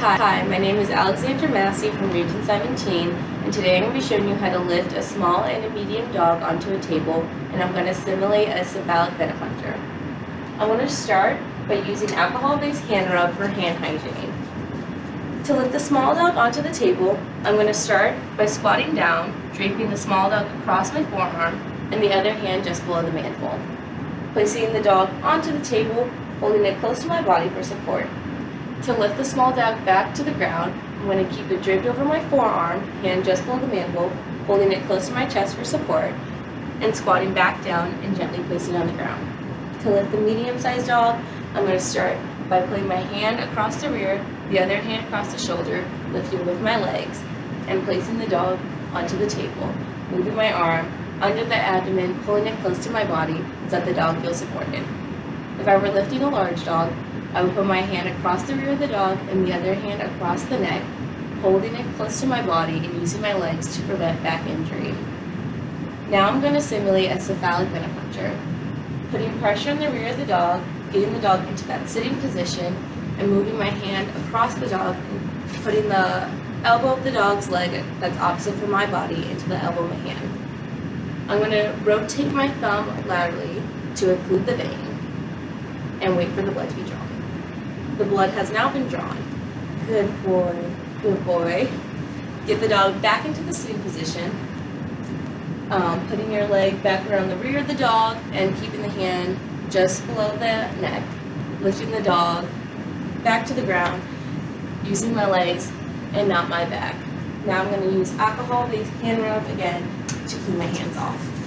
Hi, my name is Alexandra Massey from Region 17, and today I'm going to be showing you how to lift a small and a medium dog onto a table, and I'm going to simulate a cephalic venipuncture. I want to start by using alcohol-based hand rub for hand hygiene. To lift the small dog onto the table, I'm going to start by squatting down, draping the small dog across my forearm, and the other hand just below the mandible. Placing the dog onto the table, holding it close to my body for support. To lift the small dog back to the ground, I'm going to keep it draped over my forearm, hand just below the mandible, holding it close to my chest for support, and squatting back down and gently placing on the ground. To lift the medium-sized dog, I'm going to start by putting my hand across the rear, the other hand across the shoulder, lifting with my legs, and placing the dog onto the table, moving my arm under the abdomen, pulling it close to my body so that the dog feels supported. If I were lifting a large dog, I would put my hand across the rear of the dog and the other hand across the neck, holding it close to my body and using my legs to prevent back injury. Now I'm going to simulate a cephalic venipuncture. Putting pressure on the rear of the dog, getting the dog into that sitting position, and moving my hand across the dog putting the elbow of the dog's leg that's opposite from my body into the elbow of my hand. I'm going to rotate my thumb laterally to occlude the vein and wait for the blood to be drawn. The blood has now been drawn. Good boy, good boy. Get the dog back into the sitting position, um, putting your leg back around the rear of the dog and keeping the hand just below the neck, lifting the dog back to the ground, using my legs and not my back. Now I'm going to use alcohol-based hand rub again to clean my hands off.